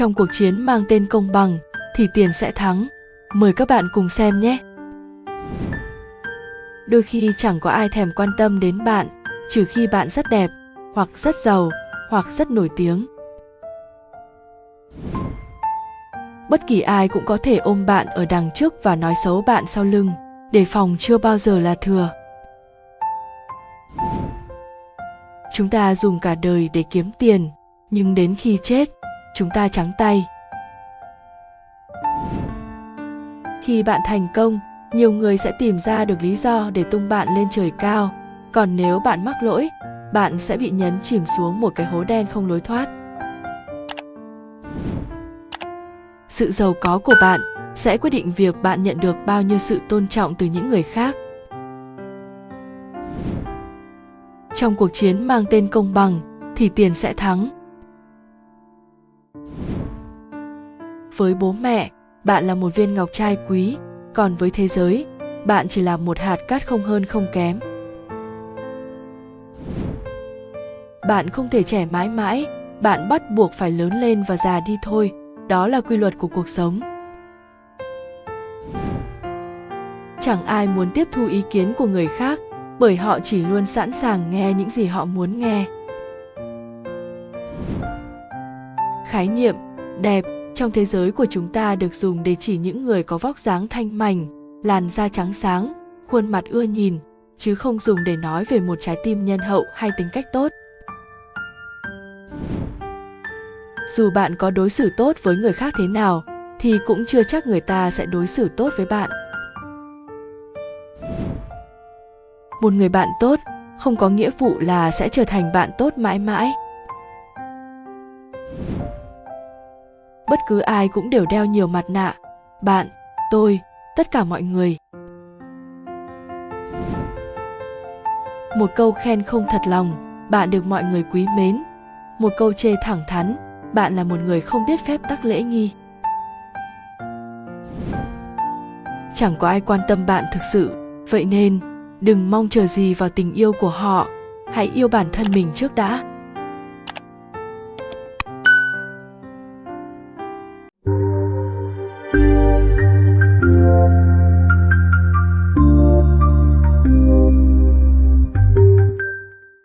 Trong cuộc chiến mang tên công bằng thì tiền sẽ thắng. Mời các bạn cùng xem nhé. Đôi khi chẳng có ai thèm quan tâm đến bạn, trừ khi bạn rất đẹp, hoặc rất giàu, hoặc rất nổi tiếng. Bất kỳ ai cũng có thể ôm bạn ở đằng trước và nói xấu bạn sau lưng, đề phòng chưa bao giờ là thừa. Chúng ta dùng cả đời để kiếm tiền, nhưng đến khi chết, chúng ta trắng tay. Khi bạn thành công, nhiều người sẽ tìm ra được lý do để tung bạn lên trời cao, còn nếu bạn mắc lỗi, bạn sẽ bị nhấn chìm xuống một cái hố đen không lối thoát. Sự giàu có của bạn sẽ quyết định việc bạn nhận được bao nhiêu sự tôn trọng từ những người khác. Trong cuộc chiến mang tên công bằng thì tiền sẽ thắng. Với bố mẹ, bạn là một viên ngọc trai quý, còn với thế giới, bạn chỉ là một hạt cát không hơn không kém. Bạn không thể trẻ mãi mãi, bạn bắt buộc phải lớn lên và già đi thôi, đó là quy luật của cuộc sống. Chẳng ai muốn tiếp thu ý kiến của người khác, bởi họ chỉ luôn sẵn sàng nghe những gì họ muốn nghe. Khái niệm đẹp trong thế giới của chúng ta được dùng để chỉ những người có vóc dáng thanh mảnh, làn da trắng sáng, khuôn mặt ưa nhìn, chứ không dùng để nói về một trái tim nhân hậu hay tính cách tốt. Dù bạn có đối xử tốt với người khác thế nào, thì cũng chưa chắc người ta sẽ đối xử tốt với bạn. Một người bạn tốt không có nghĩa vụ là sẽ trở thành bạn tốt mãi mãi. Bất cứ ai cũng đều đeo nhiều mặt nạ. Bạn, tôi, tất cả mọi người. Một câu khen không thật lòng, bạn được mọi người quý mến. Một câu chê thẳng thắn, bạn là một người không biết phép tắc lễ nghi. Chẳng có ai quan tâm bạn thực sự, vậy nên, đừng mong chờ gì vào tình yêu của họ. Hãy yêu bản thân mình trước đã.